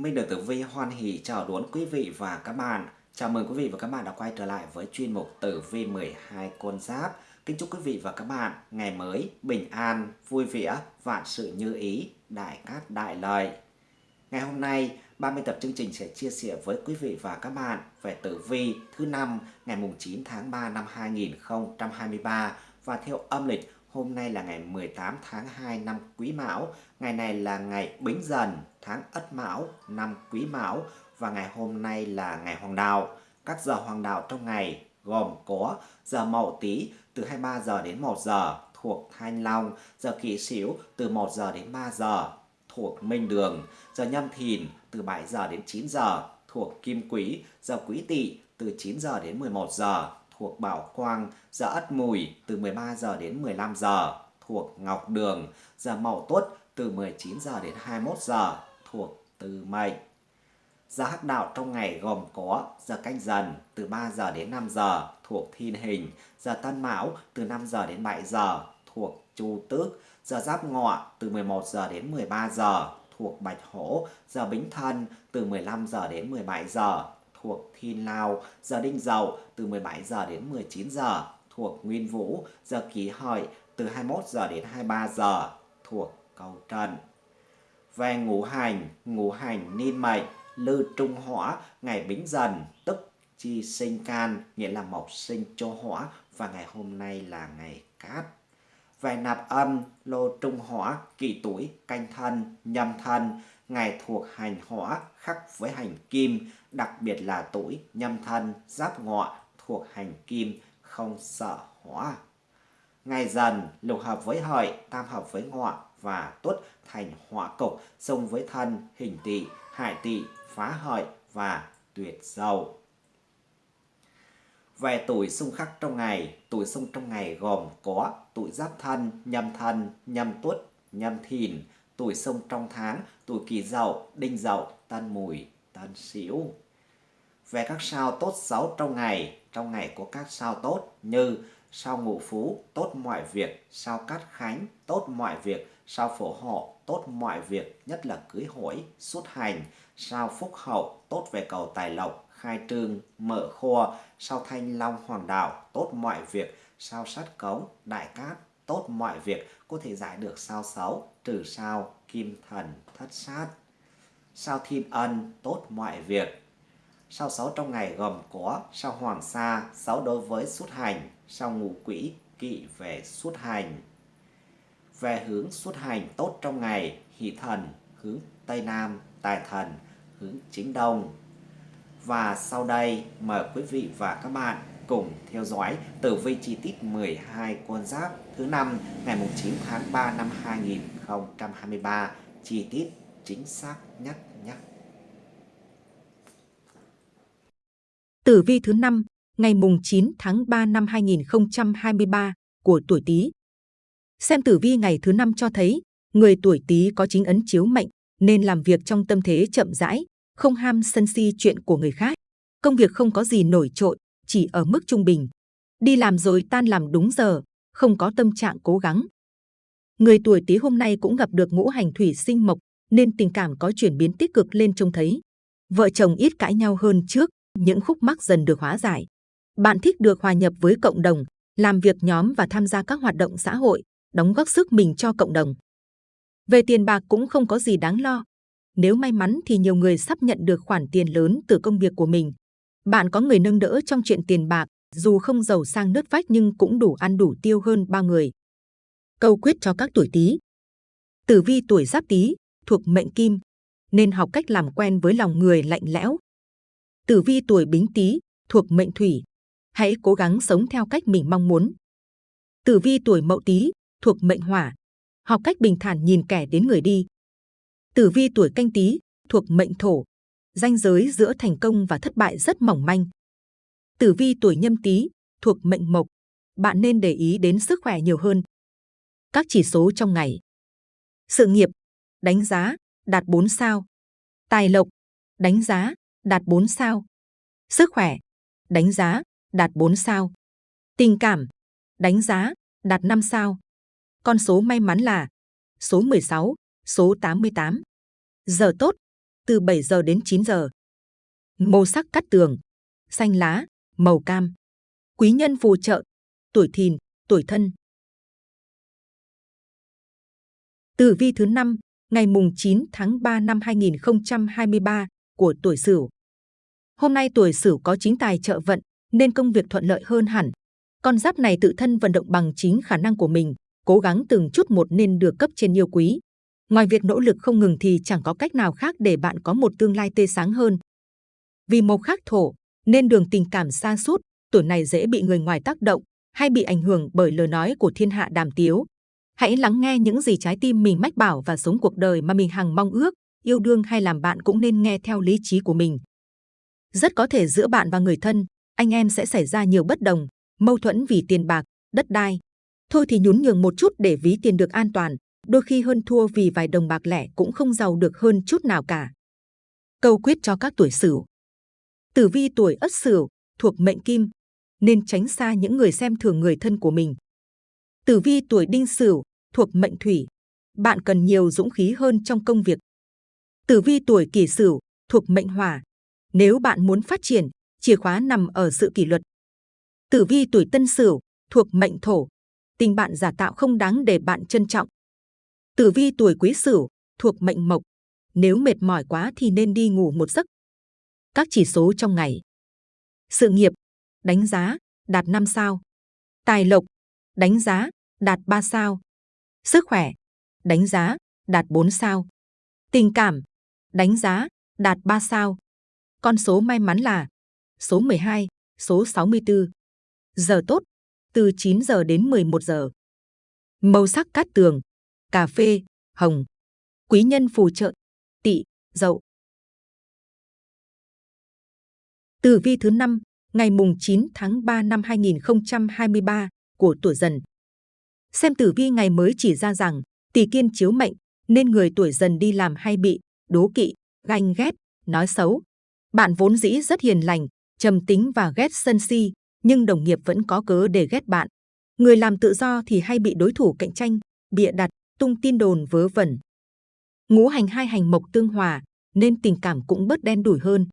Minh được Tử Vi hoan hỷ chào đón quý vị và các bạn. Chào mừng quý vị và các bạn đã quay trở lại với chuyên mục Tử Vi 12 con giáp. Kính chúc quý vị và các bạn ngày mới bình an, vui vẻ, vạn sự như ý, đại cát đại lợi. Ngày hôm nay, 30 tập chương trình sẽ chia sẻ với quý vị và các bạn về tử vi thứ năm ngày mùng 9 tháng 3 năm 2023 và theo âm lịch Hôm nay là ngày 18 tháng 2 năm Quý Mão, ngày này là ngày Bính Dần, tháng Ất Mão, năm Quý Mão và ngày hôm nay là ngày Hoàng Đạo. Các giờ Hoàng Đạo trong ngày gồm có giờ Mậu Tý từ 23 giờ đến 1 giờ thuộc Thanh Long, giờ Kỷ Sửu từ 1 giờ đến 3 giờ thuộc Minh Đường, giờ Nhâm Thìn từ 7 giờ đến 9 giờ thuộc Kim Quý, giờ Quý Tỵ từ 9 giờ đến 11 giờ thuộc Bảo Quang, giờ Ất Mùi từ 13 giờ đến 15 giờ thuộc Ngọc Đường, giờ Mậu Tuất từ 19 giờ đến 21 giờ thuộc Từ Mệnh. Giờ hắc đạo trong ngày gồm có giờ canh dần từ 3 giờ đến 5 giờ thuộc Thiên Hình, giờ Tân Mão từ 5 giờ đến 7 giờ thuộc Chu Tước, giờ Giáp Ngọ từ 11 giờ đến 13 giờ thuộc Bạch Hổ, giờ Bính Thân từ 15 giờ đến 17 giờ thuộc Thiên Lao, giờ Đinh Dậu từ 17 giờ đến 19 giờ thuộc Nguyên Vũ, giờ Kỷ Hợi từ 21 giờ đến 23 giờ thuộc Cầu Trần. Về ngũ hành, ngũ hành niên mệnh, lư trung hỏa, ngày bính dần, tức chi sinh can, nghĩa là mộc sinh cho hỏa, và ngày hôm nay là ngày cát. Về nạp âm, lô trung hỏa, kỷ tuổi, canh thân, nhâm thân, ngày thuộc hành hỏa khắc với hành kim, đặc biệt là tuổi nhâm thân, giáp ngọ thuộc hành kim, không sợ hỏa. Ngày dần lục hợp với hợi, tam hợp với ngọ và tuất thành hỏa cục, xung với thân, hình tỵ, hại tỵ, phá hợi và tuyệt dầu. Về tuổi xung khắc trong ngày, tuổi xung trong ngày gồm có tuổi giáp thân, nhâm thân, nhâm tuất, nhâm thìn, tuổi xung trong tháng, tuổi kỷ dậu, đinh dậu, tân mùi, tân sửu. Về các sao tốt xấu trong ngày, trong ngày có các sao tốt như sao ngũ phú, tốt mọi việc, sao cát khánh, tốt mọi việc, sao phổ hộ, tốt mọi việc, nhất là cưới hỏi, xuất hành, sao phúc hậu, tốt về cầu tài lộc, khai trương, mở kho, sao thanh long hoàng đạo, tốt mọi việc, sao sát cống, đại cát, tốt mọi việc, có thể giải được sao xấu, trừ sao, kim thần, thất sát. Sao thiên ân, tốt mọi việc. Sao xấu trong ngày gồm có sao hoàng sa, xấu đối với xuất hành, sau ngũ quỹ, kỵ về xuất hành. Về hướng xuất hành tốt trong ngày, hỷ thần, hướng Tây Nam, tài thần, hướng chính Đông. Và sau đây mời quý vị và các bạn cùng theo dõi tử vi chi tiết 12 con giáp thứ năm ngày 9 tháng 3 năm 2023 chi tiết chính xác nhất nhé. Tử vi thứ năm ngày mùng 9 tháng 3 năm 2023 của tuổi Tý. Xem tử vi ngày thứ năm cho thấy người tuổi Tý có chính ấn chiếu mệnh nên làm việc trong tâm thế chậm rãi, không ham sân si chuyện của người khác. Công việc không có gì nổi trội, chỉ ở mức trung bình. Đi làm rồi tan làm đúng giờ, không có tâm trạng cố gắng. Người tuổi Tý hôm nay cũng gặp được ngũ hành thủy sinh mộc, nên tình cảm có chuyển biến tích cực lên trông thấy. Vợ chồng ít cãi nhau hơn trước, những khúc mắc dần được hóa giải. Bạn thích được hòa nhập với cộng đồng, làm việc nhóm và tham gia các hoạt động xã hội, đóng góp sức mình cho cộng đồng. Về tiền bạc cũng không có gì đáng lo. Nếu may mắn thì nhiều người sắp nhận được khoản tiền lớn từ công việc của mình. Bạn có người nâng đỡ trong chuyện tiền bạc, dù không giàu sang nứt vách nhưng cũng đủ ăn đủ tiêu hơn ba người. Câu quyết cho các tuổi Tý. Tử vi tuổi Giáp Tý thuộc mệnh Kim, nên học cách làm quen với lòng người lạnh lẽo. Tử vi tuổi Bính Tý thuộc mệnh Thủy, hãy cố gắng sống theo cách mình mong muốn. Tử vi tuổi Mậu Tý thuộc mệnh Hỏa, học cách bình thản nhìn kẻ đến người đi. Tử vi tuổi Canh Tý thuộc mệnh Thổ, ranh giới giữa thành công và thất bại rất mỏng manh. Tử vi tuổi Nhâm Tý thuộc mệnh Mộc, bạn nên để ý đến sức khỏe nhiều hơn. Các chỉ số trong ngày. Sự nghiệp, đánh giá, đạt 4 sao. Tài lộc, đánh giá, đạt 4 sao. Sức khỏe, đánh giá, đạt 4 sao. Tình cảm, đánh giá, đạt 5 sao. Con số may mắn là số 16, số 88. Giờ tốt, từ 7 giờ đến 9 giờ. Màu sắc cắt tường, xanh lá, màu cam. Quý nhân phù trợ, tuổi thìn, tuổi thân. Tử vi thứ 5, ngày mùng 9 tháng 3 năm 2023 của tuổi Sửu. Hôm nay tuổi Sửu có chính tài trợ vận nên công việc thuận lợi hơn hẳn. Con giáp này tự thân vận động bằng chính khả năng của mình, cố gắng từng chút một nên được cấp trên yêu quý. Ngoài việc nỗ lực không ngừng thì chẳng có cách nào khác để bạn có một tương lai tươi sáng hơn. Vì mộc khắc thổ nên đường tình cảm xa sút tuổi này dễ bị người ngoài tác động hay bị ảnh hưởng bởi lời nói của thiên hạ đàm tiếu. Hãy lắng nghe những gì trái tim mình mách bảo và sống cuộc đời mà mình hằng mong ước, yêu đương hay làm bạn cũng nên nghe theo lý trí của mình. Rất có thể giữa bạn và người thân, anh em sẽ xảy ra nhiều bất đồng, mâu thuẫn vì tiền bạc, đất đai. Thôi thì nhún nhường một chút để ví tiền được an toàn, đôi khi hơn thua vì vài đồng bạc lẻ cũng không giàu được hơn chút nào cả. Câu quyết cho các tuổi Sửu. Tử vi tuổi Ất Sửu thuộc mệnh Kim, nên tránh xa những người xem thường người thân của mình. Tử vi tuổi Đinh Sửu thuộc mệnh Thủy, bạn cần nhiều dũng khí hơn trong công việc. Tử vi tuổi Kỷ Sửu thuộc mệnh Hỏa, nếu bạn muốn phát triển, chìa khóa nằm ở sự kỷ luật. Tử vi tuổi Tân Sửu thuộc mệnh Thổ, tình bạn giả tạo không đáng để bạn trân trọng. Tử vi tuổi Quý Sửu thuộc mệnh Mộc, nếu mệt mỏi quá thì nên đi ngủ một giấc. Các chỉ số trong ngày. Sự nghiệp, đánh giá, đạt 5 sao. Tài lộc, đánh giá, đạt 3 sao. Sức khỏe, đánh giá, đạt 4 sao. Tình cảm, đánh giá, đạt 3 sao. Con số may mắn là số 12, số 64. Giờ tốt, từ 9 giờ đến 11 giờ. Màu sắc cát tường, cà phê, hồng. Quý nhân phù trợ, tỵ, dậu. Tử vi thứ 5, ngày mùng 9 tháng 3 năm 2023 của tuổi dần. Xem tử vi ngày mới chỉ ra rằng tỷ kiên chiếu mệnh nên người tuổi dần đi làm hay bị đố kỵ, ganh ghét, nói xấu. Bạn vốn dĩ rất hiền lành, trầm tính và ghét sân si, nhưng đồng nghiệp vẫn có cớ để ghét bạn. Người làm tự do thì hay bị đối thủ cạnh tranh, bịa đặt, tung tin đồn vớ vẩn. Ngũ hành hai hành mộc tương hòa, nên tình cảm cũng bớt đen đủi hơn.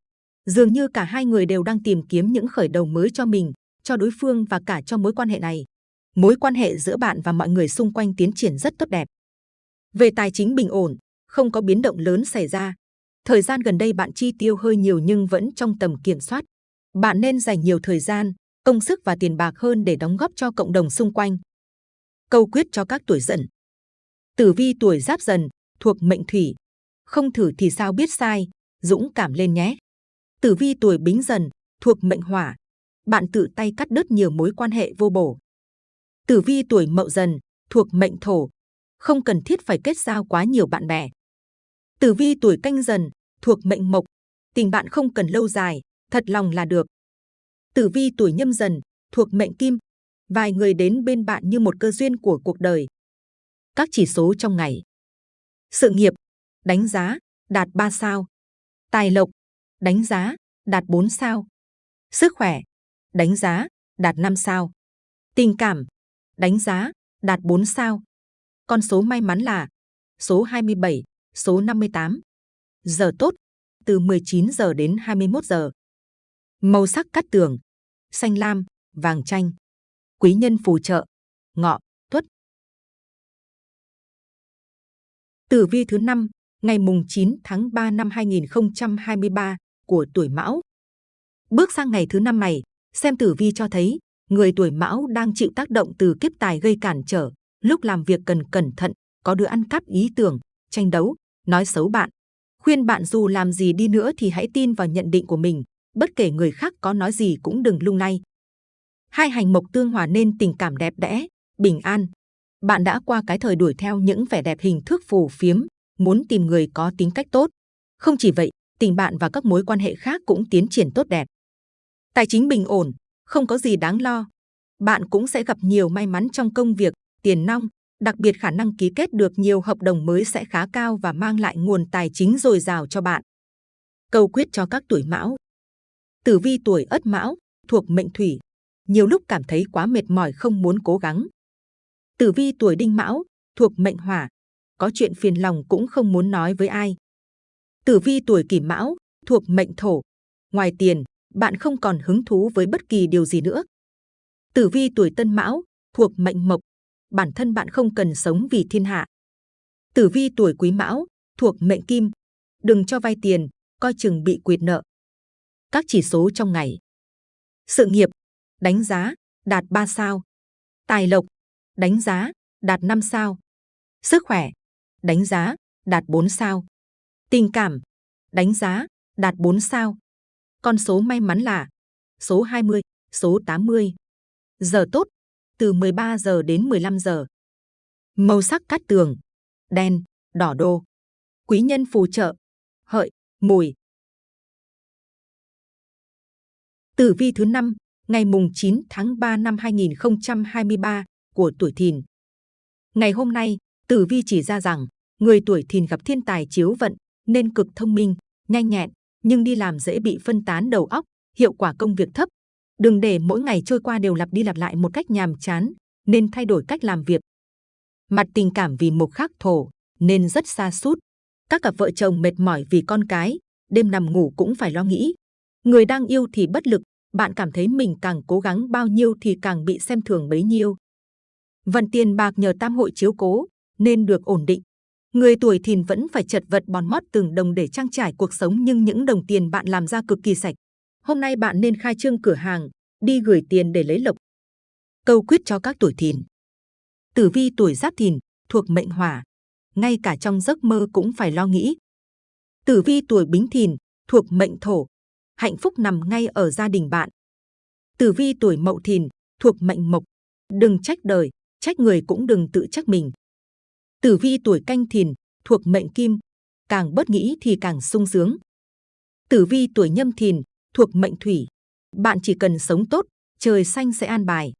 Dường như cả hai người đều đang tìm kiếm những khởi đầu mới cho mình, cho đối phương và cả cho mối quan hệ này. Mối quan hệ giữa bạn và mọi người xung quanh tiến triển rất tốt đẹp. Về tài chính bình ổn, không có biến động lớn xảy ra. Thời gian gần đây bạn chi tiêu hơi nhiều nhưng vẫn trong tầm kiểm soát. Bạn nên dành nhiều thời gian, công sức và tiền bạc hơn để đóng góp cho cộng đồng xung quanh. Câu quyết cho các tuổi dần. Tử vi tuổi giáp dần, thuộc mệnh thủy. Không thử thì sao biết sai, dũng cảm lên nhé. Tử vi tuổi bính dần, thuộc mệnh hỏa. Bạn tự tay cắt đứt nhiều mối quan hệ vô bổ. Tử vi tuổi mậu dần, thuộc mệnh thổ. Không cần thiết phải kết giao quá nhiều bạn bè. Tử vi tuổi canh dần, thuộc mệnh mộc. Tình bạn không cần lâu dài, thật lòng là được. Tử vi tuổi nhâm dần, thuộc mệnh kim. Vài người đến bên bạn như một cơ duyên của cuộc đời. Các chỉ số trong ngày. Sự nghiệp, đánh giá, đạt 3 sao. Tài lộc, đánh giá, đạt 4 sao. Sức khỏe, đánh giá, đạt 5 sao. Tình cảm, đánh giá, đạt 4 sao. Con số may mắn là số 27, số 58. Giờ tốt, từ 19 giờ đến 21 giờ. Màu sắc cắt tường, xanh lam, vàng chanh. Quý nhân phù trợ, ngọ, tuất. Tử vi thứ 5, ngày mùng 9 tháng 3 năm 2023 của tuổi Mão. Bước sang ngày thứ năm này, xem tử vi cho thấy người tuổi Mão đang chịu tác động từ kiếp tài gây cản trở. Lúc làm việc cần cẩn thận, có đứa ăn cắp ý tưởng, tranh đấu, nói xấu bạn. Khuyên bạn dù làm gì đi nữa thì hãy tin vào nhận định của mình, bất kể người khác có nói gì cũng đừng lung lay. Hai hành mộc tương hòa nên tình cảm đẹp đẽ, bình an. Bạn đã qua cái thời đuổi theo những vẻ đẹp hình thức phù phiếm, muốn tìm người có tính cách tốt. Không chỉ vậy, tình bạn và các mối quan hệ khác cũng tiến triển tốt đẹp. Tài chính bình ổn, không có gì đáng lo. Bạn cũng sẽ gặp nhiều may mắn trong công việc, tiền nong, đặc biệt khả năng ký kết được nhiều hợp đồng mới sẽ khá cao và mang lại nguồn tài chính dồi dào cho bạn. Câu quyết cho các tuổi mão. Tử vi tuổi ất mão, thuộc mệnh thủy, nhiều lúc cảm thấy quá mệt mỏi không muốn cố gắng. Tử vi tuổi đinh mão, thuộc mệnh hỏa, có chuyện phiền lòng cũng không muốn nói với ai. Tử vi tuổi Kỷ Mão thuộc mệnh Thổ. Ngoài tiền, bạn không còn hứng thú với bất kỳ điều gì nữa. Tử vi tuổi Tân Mão thuộc mệnh Mộc. Bản thân bạn không cần sống vì thiên hạ. Tử vi tuổi Quý Mão thuộc mệnh Kim. Đừng cho vay tiền, coi chừng bị quyệt nợ. Các chỉ số trong ngày. Sự nghiệp, đánh giá, đạt 3 sao. Tài lộc, đánh giá, đạt 5 sao. Sức khỏe, đánh giá, đạt 4 sao. Tình cảm, đánh giá, đạt 4 sao. Con số may mắn là số 20, số 80. Giờ tốt, từ 13 giờ đến 15 giờ. Màu sắc cát tường, đen, đỏ đô. Quý nhân phù trợ, hợi, mùi. Tử vi thứ năm ngày mùng 9 tháng 3 năm 2023 của tuổi Thìn. Ngày hôm nay, Tử vi chỉ ra rằng người tuổi Thìn gặp thiên tài chiếu vận nên cực thông minh, nhanh nhẹn, nhưng đi làm dễ bị phân tán đầu óc, hiệu quả công việc thấp. Đừng để mỗi ngày trôi qua đều lặp đi lặp lại một cách nhàm chán, nên thay đổi cách làm việc. Mặt tình cảm vì mộc khắc thổ nên rất xa sút Các cặp vợ chồng mệt mỏi vì con cái, đêm nằm ngủ cũng phải lo nghĩ. Người đang yêu thì bất lực, bạn cảm thấy mình càng cố gắng bao nhiêu thì càng bị xem thường bấy nhiêu. Vận tiền bạc nhờ tam hội chiếu cố nên được ổn định. Người tuổi thìn vẫn phải chật vật bòn mót từng đồng để trang trải cuộc sống nhưng những đồng tiền bạn làm ra cực kỳ sạch. Hôm nay bạn nên khai trương cửa hàng, đi gửi tiền để lấy lộc. Câu quyết cho các tuổi thìn. Tử vi tuổi giáp thìn thuộc mệnh hỏa, ngay cả trong giấc mơ cũng phải lo nghĩ. Tử vi tuổi bính thìn thuộc mệnh thổ, hạnh phúc nằm ngay ở gia đình bạn. Tử vi tuổi mậu thìn thuộc mệnh mộc, đừng trách đời, trách người cũng đừng tự trách mình. Tử vi tuổi canh thìn thuộc mệnh kim, càng bớt nghĩ thì càng sung sướng. Tử vi tuổi nhâm thìn thuộc mệnh thủy, bạn chỉ cần sống tốt, trời xanh sẽ an bài.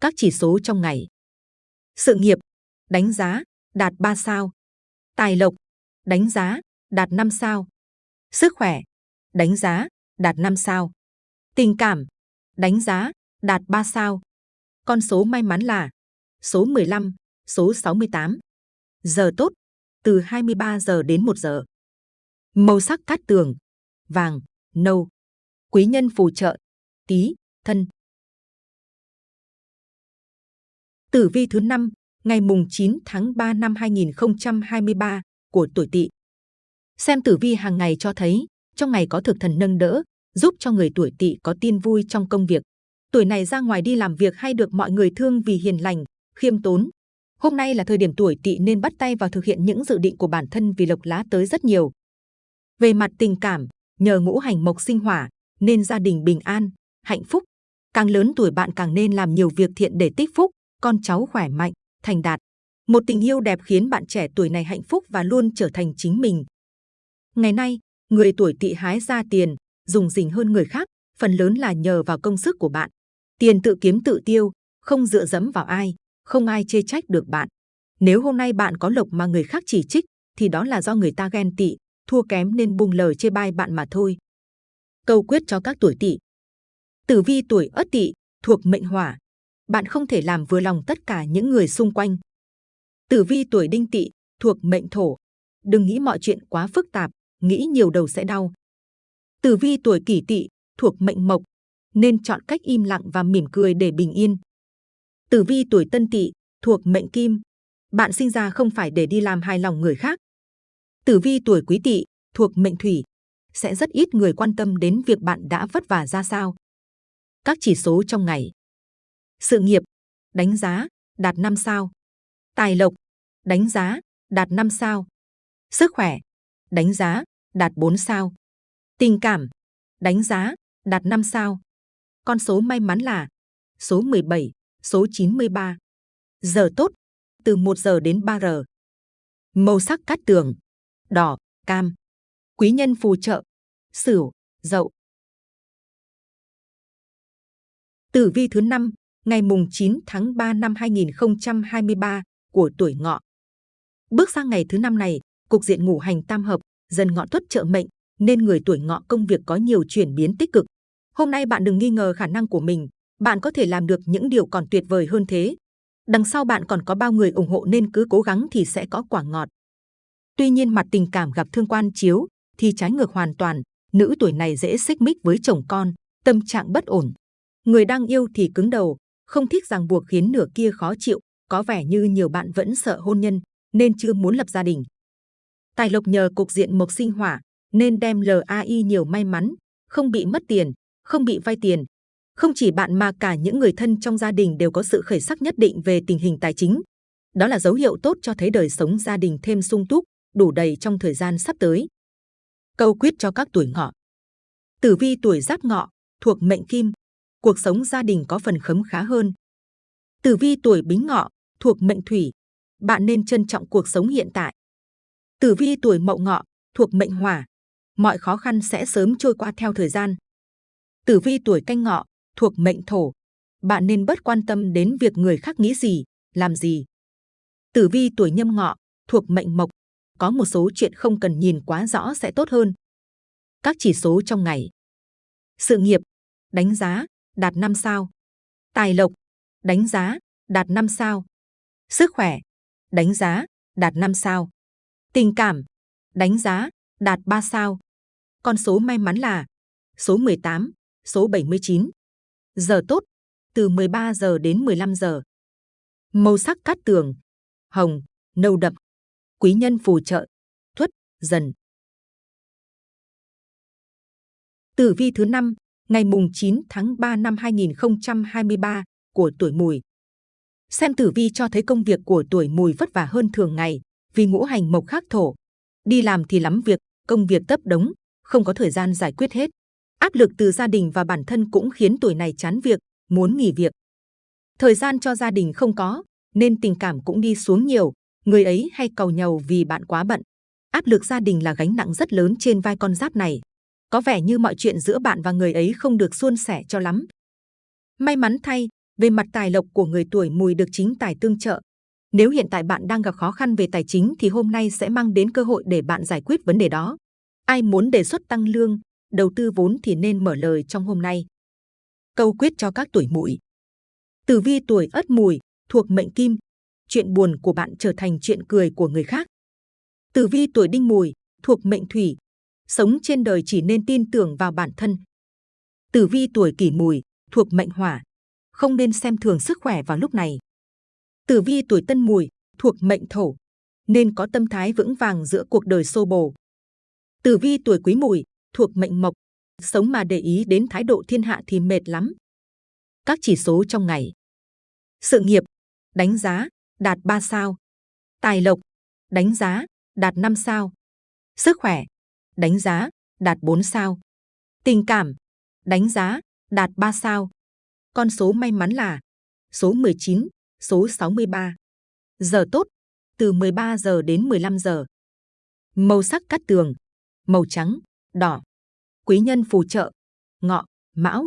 Các chỉ số trong ngày. Sự nghiệp, đánh giá, đạt 3 sao. Tài lộc, đánh giá, đạt 5 sao. Sức khỏe, đánh giá, đạt 5 sao. Tình cảm, đánh giá, đạt 3 sao. Con số may mắn là số 15, số 68. Giờ tốt, từ 23 giờ đến 1 giờ. Màu sắc cát tường, vàng, nâu. Quý nhân phù trợ, tí, thân. Tử vi thứ 5, ngày mùng 9 tháng 3 năm 2023 của tuổi Tỵ. Xem tử vi hàng ngày cho thấy, trong ngày có thực thần nâng đỡ, giúp cho người tuổi Tỵ có tin vui trong công việc. Tuổi này ra ngoài đi làm việc hay được mọi người thương vì hiền lành, khiêm tốn. Hôm nay là thời điểm tuổi Tỵ nên bắt tay vào thực hiện những dự định của bản thân vì lộc lá tới rất nhiều. Về mặt tình cảm, nhờ ngũ hành mộc sinh hỏa nên gia đình bình an, hạnh phúc. Càng lớn tuổi bạn càng nên làm nhiều việc thiện để tích phúc, con cháu khỏe mạnh, thành đạt. Một tình yêu đẹp khiến bạn trẻ tuổi này hạnh phúc và luôn trở thành chính mình. Ngày nay, người tuổi tỵ hái ra tiền, dùng dình hơn người khác, phần lớn là nhờ vào công sức của bạn. Tiền tự kiếm tự tiêu, không dựa dẫm vào ai, không ai chê trách được bạn. Nếu hôm nay bạn có lộc mà người khác chỉ trích, thì đó là do người ta ghen tị, thua kém nên buông lời chê bai bạn mà thôi. Câu quyết cho các tuổi tỵ. Tử vi tuổi Ất Tỵ thuộc mệnh Hỏa, bạn không thể làm vừa lòng tất cả những người xung quanh. Tử vi tuổi Đinh Tỵ thuộc mệnh Thổ, đừng nghĩ mọi chuyện quá phức tạp, nghĩ nhiều đầu sẽ đau. Tử vi tuổi Kỷ Tỵ thuộc mệnh Mộc, nên chọn cách im lặng và mỉm cười để bình yên. Tử vi tuổi Tân Tỵ thuộc mệnh Kim, bạn sinh ra không phải để đi làm hài lòng người khác. Tử vi tuổi Quý Tỵ thuộc mệnh Thủy, sẽ rất ít người quan tâm đến việc bạn đã vất vả ra sao. Các chỉ số trong ngày. Sự nghiệp, đánh giá, đạt 5 sao. Tài lộc, đánh giá, đạt 5 sao. Sức khỏe, đánh giá, đạt 4 sao. Tình cảm, đánh giá, đạt 5 sao. Con số may mắn là số 17, số 93. Giờ tốt, từ 1 giờ đến 3 giờ. Màu sắc cát tường, đỏ, cam. Quý nhân phù trợ, sửu, dậu. Tử vi thứ 5, ngày mùng 9 tháng 3 năm 2023 của tuổi ngọ. Bước sang ngày thứ năm này, cục diện ngũ hành tam hợp, dần ngọ tuất trợ mệnh, nên người tuổi ngọ công việc có nhiều chuyển biến tích cực. Hôm nay bạn đừng nghi ngờ khả năng của mình, bạn có thể làm được những điều còn tuyệt vời hơn thế. Đằng sau bạn còn có bao người ủng hộ nên cứ cố gắng thì sẽ có quả ngọt. Tuy nhiên mặt tình cảm gặp thương quan chiếu, thì trái ngược hoàn toàn, nữ tuổi này dễ xích mích với chồng con, tâm trạng bất ổn. Người đang yêu thì cứng đầu, không thích ràng buộc khiến nửa kia khó chịu, có vẻ như nhiều bạn vẫn sợ hôn nhân nên chưa muốn lập gia đình. Tài lộc nhờ cục diện mộc sinh hỏa nên đem LAI nhiều may mắn, không bị mất tiền, không bị vay tiền. Không chỉ bạn mà cả những người thân trong gia đình đều có sự khởi sắc nhất định về tình hình tài chính. Đó là dấu hiệu tốt cho thấy đời sống gia đình thêm sung túc, đủ đầy trong thời gian sắp tới. Câu quyết cho các tuổi ngọ. Tử vi tuổi giáp ngọ, thuộc mệnh kim, cuộc sống gia đình có phần khấm khá hơn. Tử vi tuổi bính ngọ, thuộc mệnh thủy, bạn nên trân trọng cuộc sống hiện tại. Tử vi tuổi mậu ngọ, thuộc mệnh hỏa, mọi khó khăn sẽ sớm trôi qua theo thời gian. Tử vi tuổi canh ngọ, thuộc mệnh thổ, bạn nên bớt quan tâm đến việc người khác nghĩ gì, làm gì. Tử vi tuổi nhâm ngọ, thuộc mệnh mộc, có một số chuyện không cần nhìn quá rõ sẽ tốt hơn. Các chỉ số trong ngày. Sự nghiệp, đánh giá, đạt 5 sao. Tài lộc, đánh giá, đạt 5 sao. Sức khỏe, đánh giá, đạt 5 sao. Tình cảm, đánh giá, đạt 3 sao. Con số may mắn là số 18, số 79. Giờ tốt, từ 13 giờ đến 15 giờ. Màu sắc cát tường, hồng, nâu đậm. Quý nhân phù trợ, thuất, dần. Tử vi thứ 5, ngày mùng 9 tháng 3 năm 2023 của tuổi mùi. Xem tử vi cho thấy công việc của tuổi mùi vất vả hơn thường ngày vì ngũ hành mộc khắc thổ. Đi làm thì lắm việc, công việc tấp đống, không có thời gian giải quyết hết. Áp lực từ gia đình và bản thân cũng khiến tuổi này chán việc, muốn nghỉ việc. Thời gian cho gia đình không có, nên tình cảm cũng đi xuống nhiều, người ấy hay cầu nhầu vì bạn quá bận. Áp lực gia đình là gánh nặng rất lớn trên vai con giáp này. Có vẻ như mọi chuyện giữa bạn và người ấy không được suôn sẻ cho lắm. May mắn thay, về mặt tài lộc của người tuổi mùi được chính tài tương trợ. Nếu hiện tại bạn đang gặp khó khăn về tài chính thì hôm nay sẽ mang đến cơ hội để bạn giải quyết vấn đề đó. Ai muốn đề xuất tăng lương, đầu tư vốn thì nên mở lời trong hôm nay. Câu quyết cho các tuổi mùi. Tử vi tuổi ất mùi, thuộc mệnh kim. Chuyện buồn của bạn trở thành chuyện cười của người khác. Tử vi tuổi đinh mùi, thuộc mệnh thủy. Sống trên đời chỉ nên tin tưởng vào bản thân. Tử vi tuổi kỷ mùi, thuộc mệnh hỏa. Không nên xem thường sức khỏe vào lúc này. Tử vi tuổi tân mùi, thuộc mệnh thổ. Nên có tâm thái vững vàng giữa cuộc đời xô bồ. Tử vi tuổi quý mùi, thuộc mệnh mộc. Sống mà để ý đến thái độ thiên hạ thì mệt lắm. Các chỉ số trong ngày. Sự nghiệp, đánh giá, đạt 3 sao. Tài lộc, đánh giá, đạt 5 sao. Sức khỏe, đánh giá, đạt 4 sao. Tình cảm, đánh giá, đạt 3 sao. Con số may mắn là số 19, số 63. Giờ tốt, từ 13 giờ đến 15 giờ. Màu sắc cát tường, màu trắng, đỏ. Quý nhân phù trợ, ngọ, mão.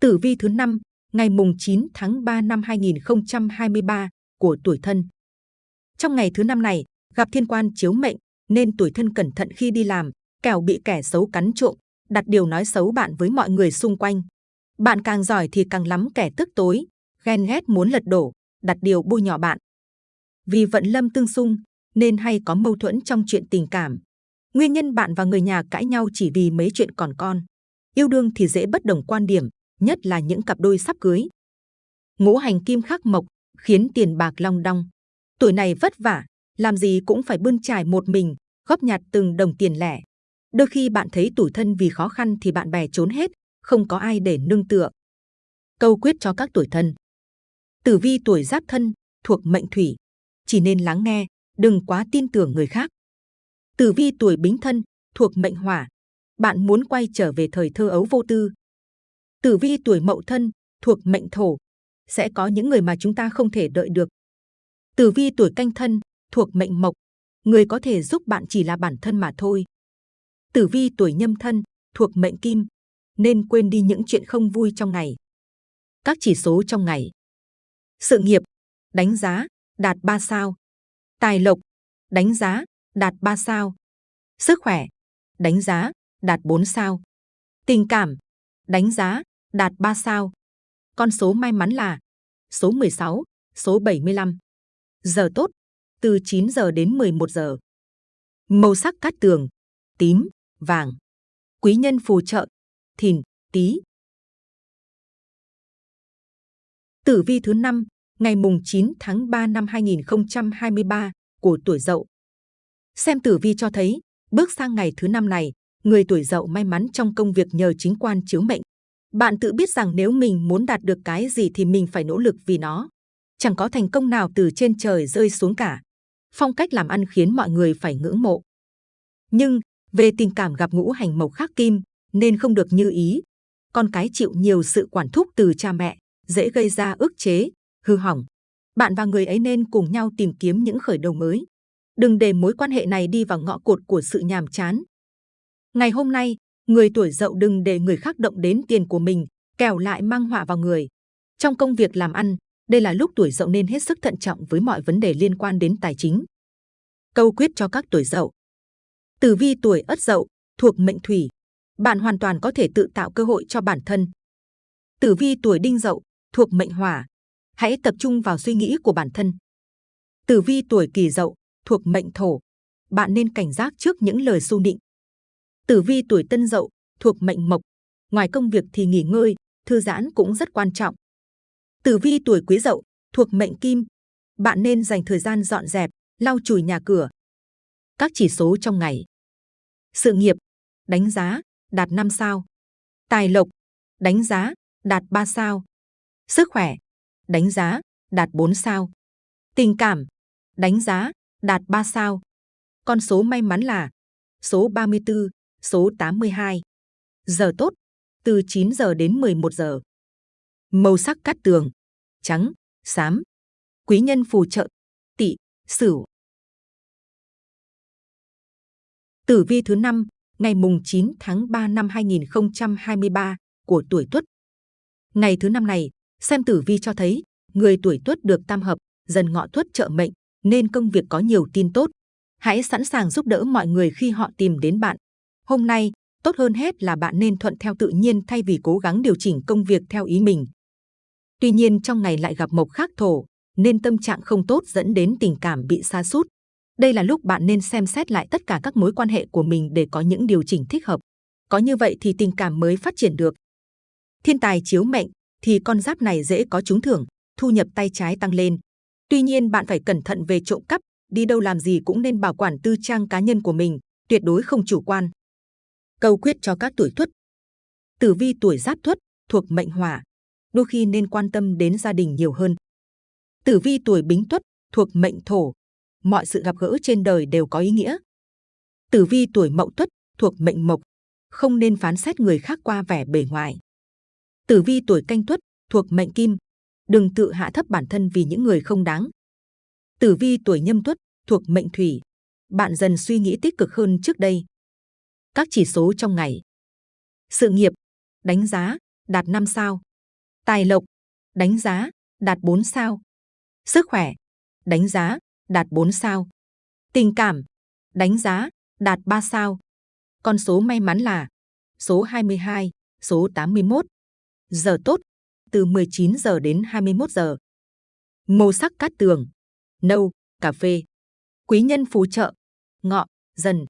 Tử vi thứ 5, ngày mùng 9 tháng 3 năm 2023 của tuổi thân. Trong ngày thứ năm này, gặp thiên quan chiếu mệnh, nên tuổi thân cẩn thận khi đi làm, kẻo bị kẻ xấu cắn trộm, đặt điều nói xấu bạn với mọi người xung quanh. Bạn càng giỏi thì càng lắm kẻ tức tối, ghen ghét muốn lật đổ, đặt điều bôi nhọ bạn. Vì vận lâm tương xung, nên hay có mâu thuẫn trong chuyện tình cảm. Nguyên nhân bạn và người nhà cãi nhau chỉ vì mấy chuyện còn con. Yêu đương thì dễ bất đồng quan điểm, nhất là những cặp đôi sắp cưới. Ngũ hành kim khắc mộc khiến tiền bạc long đong. Tuổi này vất vả, làm gì cũng phải bươn trải một mình, góp nhặt từng đồng tiền lẻ. Đôi khi bạn thấy tủi thân vì khó khăn thì bạn bè trốn hết, không có ai để nương tựa. Câu quyết cho các tuổi thân. Tử vi tuổi giáp thân, thuộc mệnh thủy. Chỉ nên lắng nghe, đừng quá tin tưởng người khác. Tử vi tuổi bính thân, thuộc mệnh hỏa. Bạn muốn quay trở về thời thơ ấu vô tư. Tử vi tuổi mậu thân, thuộc mệnh thổ. Sẽ có những người mà chúng ta không thể đợi được. Tử vi tuổi canh thân, thuộc mệnh mộc. Người có thể giúp bạn chỉ là bản thân mà thôi. Tử vi tuổi nhâm thân, thuộc mệnh kim. Nên quên đi những chuyện không vui trong ngày. Các chỉ số trong ngày. Sự nghiệp, đánh giá, đạt 3 sao. Tài lộc, đánh giá, đạt 3 sao. Sức khỏe, đánh giá, đạt 4 sao. Tình cảm, đánh giá, đạt 3 sao. Con số may mắn là số 16, số 75. Giờ tốt, từ 9 giờ đến 11 giờ. Màu sắc cát tường, tím, vàng. Quý nhân phù trợ, thìn, tý. Tử vi thứ năm ngày mùng 9 tháng 3 năm 2023 của tuổi Dậu. Xem tử vi cho thấy, bước sang ngày thứ năm này, người tuổi Dậu may mắn trong công việc nhờ chính quan chiếu mệnh. Bạn tự biết rằng nếu mình muốn đạt được cái gì thì mình phải nỗ lực vì nó. Chẳng có thành công nào từ trên trời rơi xuống cả. Phong cách làm ăn khiến mọi người phải ngưỡng mộ. Nhưng, về tình cảm gặp ngũ hành mộc khắc kim, nên không được như ý. Con cái chịu nhiều sự quản thúc từ cha mẹ, dễ gây ra ức chế, hư hỏng. Bạn và người ấy nên cùng nhau tìm kiếm những khởi đầu mới. Đừng để mối quan hệ này đi vào ngõ cụt của sự nhàm chán. Ngày hôm nay, người tuổi dậu đừng để người khác động đến tiền của mình, kẻo lại mang họa vào người. Trong công việc làm ăn, đây là lúc tuổi dậu nên hết sức thận trọng với mọi vấn đề liên quan đến tài chính. Câu quyết cho các tuổi dậu. Tử vi tuổi ất dậu, thuộc mệnh thủy. Bạn hoàn toàn có thể tự tạo cơ hội cho bản thân. Tử vi tuổi đinh dậu, thuộc mệnh hỏa hãy tập trung vào suy nghĩ của bản thân. Tử vi tuổi kỷ dậu, thuộc mệnh thổ, bạn nên cảnh giác trước những lời xu nịnh. Tử vi tuổi tân dậu, thuộc mệnh mộc, ngoài công việc thì nghỉ ngơi, thư giãn cũng rất quan trọng. Tử vi tuổi quý dậu, thuộc mệnh kim, bạn nên dành thời gian dọn dẹp, lau chùi nhà cửa. Các chỉ số trong ngày. Sự nghiệp, đánh giá, đạt 5 sao. Tài lộc, đánh giá, đạt 3 sao. Sức khỏe, đánh giá, đạt 4 sao. Tình cảm, đánh giá, đạt 3 sao. Con số may mắn là số 34, số 82. Giờ tốt, từ 9 giờ đến 11 giờ. Màu sắc cát tường, trắng, xám. Quý nhân phù trợ, tỵ, sửu. Tử vi thứ năm ngày mùng 9 tháng 3 năm 2023 của tuổi Tuất. Ngày thứ năm này, Xem tử vi cho thấy, người tuổi tuất được tam hợp, dần ngọ tuất trợ mệnh, nên công việc có nhiều tin tốt. Hãy sẵn sàng giúp đỡ mọi người khi họ tìm đến bạn. Hôm nay, tốt hơn hết là bạn nên thuận theo tự nhiên thay vì cố gắng điều chỉnh công việc theo ý mình. Tuy nhiên trong ngày lại gặp mộc khắc thổ, nên tâm trạng không tốt dẫn đến tình cảm bị sa sút. Đây là lúc bạn nên xem xét lại tất cả các mối quan hệ của mình để có những điều chỉnh thích hợp. Có như vậy thì tình cảm mới phát triển được. Thiên tài chiếu mệnh, thì con giáp này dễ có trúng thưởng, thu nhập tay trái tăng lên. Tuy nhiên bạn phải cẩn thận về trộm cắp, đi đâu làm gì cũng nên bảo quản tư trang cá nhân của mình, tuyệt đối không chủ quan. Câu quyết cho các tuổi tuất. Tử vi tuổi giáp tuất thuộc mệnh hỏa, đôi khi nên quan tâm đến gia đình nhiều hơn. Tử vi tuổi bính tuất thuộc mệnh thổ, mọi sự gặp gỡ trên đời đều có ý nghĩa. Tử vi tuổi mậu tuất thuộc mệnh mộc, không nên phán xét người khác qua vẻ bề ngoài. Tử vi tuổi canh tuất thuộc mệnh kim, đừng tự hạ thấp bản thân vì những người không đáng. Tử vi tuổi nhâm tuất thuộc mệnh thủy, bạn dần suy nghĩ tích cực hơn trước đây. Các chỉ số trong ngày. Sự nghiệp, đánh giá, đạt 5 sao. Tài lộc, đánh giá, đạt 4 sao. Sức khỏe, đánh giá, đạt 4 sao. Tình cảm, đánh giá, đạt 3 sao. Con số may mắn là số 22, số 81. Giờ tốt, từ 19 giờ đến 21 giờ. Màu sắc cát tường, nâu, cà phê. Quý nhân phù trợ, ngọ, dần.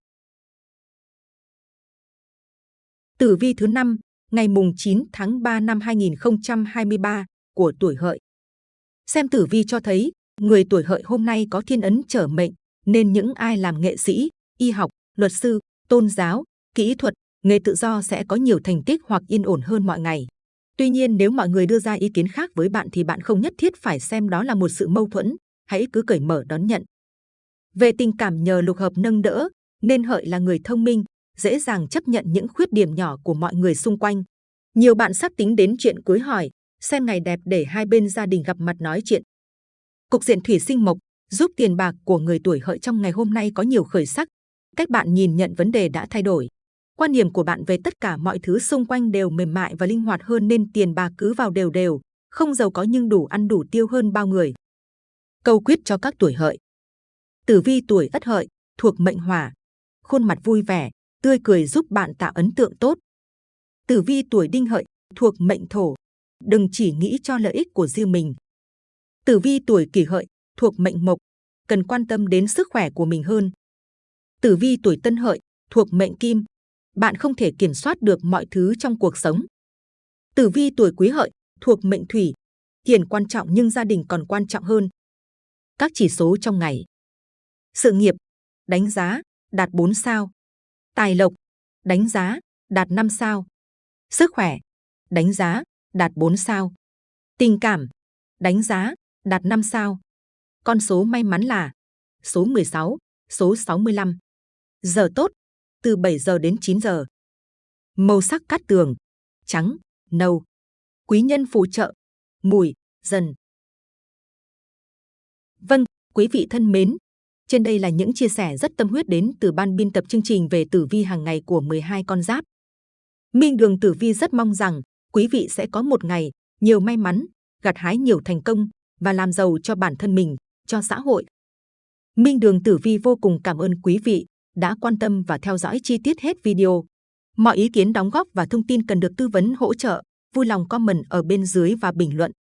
Tử vi thứ 5, ngày mùng 9 tháng 3 năm 2023 của tuổi hợi. Xem tử vi cho thấy, người tuổi hợi hôm nay có thiên ấn trở mệnh, nên những ai làm nghệ sĩ, y học, luật sư, tôn giáo, kỹ thuật, nghề tự do sẽ có nhiều thành tích hoặc yên ổn hơn mọi ngày. Tuy nhiên nếu mọi người đưa ra ý kiến khác với bạn thì bạn không nhất thiết phải xem đó là một sự mâu thuẫn, hãy cứ cởi mở đón nhận. Về tình cảm nhờ lục hợp nâng đỡ, nên hợi là người thông minh, dễ dàng chấp nhận những khuyết điểm nhỏ của mọi người xung quanh. Nhiều bạn sắp tính đến chuyện cưới hỏi, xem ngày đẹp để hai bên gia đình gặp mặt nói chuyện. Cục diện thủy sinh mộc giúp tiền bạc của người tuổi hợi trong ngày hôm nay có nhiều khởi sắc. Cách bạn nhìn nhận vấn đề đã thay đổi. Quan điểm của bạn về tất cả mọi thứ xung quanh đều mềm mại và linh hoạt hơn nên tiền bạc cứ vào đều đều, không giàu có nhưng đủ ăn đủ tiêu hơn bao người. Câu quyết cho các tuổi hợi. Tử vi tuổi ất hợi, thuộc mệnh hỏa. Khuôn mặt vui vẻ, tươi cười giúp bạn tạo ấn tượng tốt. Tử vi tuổi đinh hợi, thuộc mệnh thổ. Đừng chỉ nghĩ cho lợi ích của riêng mình. Tử vi tuổi kỷ hợi, thuộc mệnh mộc. Cần quan tâm đến sức khỏe của mình hơn. Tử vi tuổi Tân Hợi thuộc mệnh Kim, bạn không thể kiểm soát được mọi thứ trong cuộc sống. Tử vi tuổi Quý Hợi thuộc mệnh Thủy, tiền quan trọng nhưng gia đình còn quan trọng hơn. Các chỉ số trong ngày. Sự nghiệp, đánh giá, đạt 4 sao. Tài lộc, đánh giá, đạt 5 sao. Sức khỏe, đánh giá, đạt 4 sao. Tình cảm, đánh giá, đạt 5 sao. Con số may mắn là số 16, số 65. Giờ tốt, từ 7 giờ đến 9 giờ. Màu sắc cát tường, trắng, nâu. Quý nhân phù trợ, mùi, dần. Vâng, quý vị thân mến, trên đây là những chia sẻ rất tâm huyết đến từ ban biên tập chương trình về tử vi hàng ngày của 12 con giáp. Minh Đường Tử Vi rất mong rằng quý vị sẽ có một ngày nhiều may mắn, gặt hái nhiều thành công và làm giàu cho bản thân mình, cho xã hội. Minh Đường Tử Vi vô cùng cảm ơn quý vị đã quan tâm và theo dõi chi tiết hết video. Mọi ý kiến đóng góp và thông tin cần được tư vấn hỗ trợ, vui lòng comment ở bên dưới và bình luận.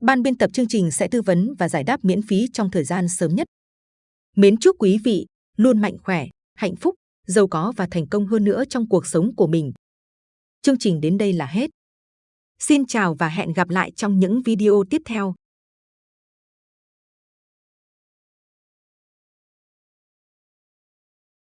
Ban biên tập chương trình sẽ tư vấn và giải đáp miễn phí trong thời gian sớm nhất. Mến chúc quý vị luôn mạnh khỏe, hạnh phúc, giàu có và thành công hơn nữa trong cuộc sống của mình. Chương trình đến đây là hết. Xin chào và hẹn gặp lại trong những video tiếp theo.